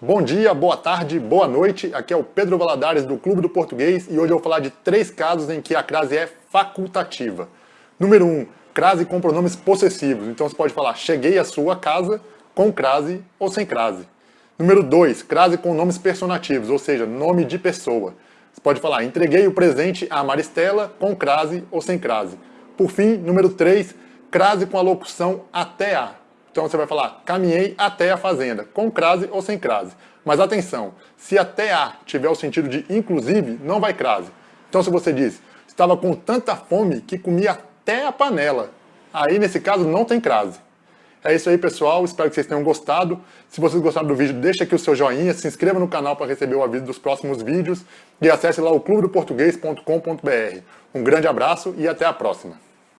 Bom dia, boa tarde, boa noite. Aqui é o Pedro Valadares do Clube do Português e hoje eu vou falar de três casos em que a crase é facultativa. Número 1, um, crase com pronomes possessivos. Então você pode falar cheguei à sua casa com crase ou sem crase. Número 2, crase com nomes personativos, ou seja, nome de pessoa. Você pode falar entreguei o presente a Maristela com crase ou sem crase. Por fim, número 3, crase com a locução até a. Então você vai falar, caminhei até a fazenda, com crase ou sem crase. Mas atenção, se até a tiver o sentido de inclusive, não vai crase. Então se você diz, estava com tanta fome que comia até a panela, aí nesse caso não tem crase. É isso aí pessoal, espero que vocês tenham gostado. Se vocês gostaram do vídeo, deixa aqui o seu joinha, se inscreva no canal para receber o aviso dos próximos vídeos e acesse lá o clubedoportuguês.com.br. Um grande abraço e até a próxima.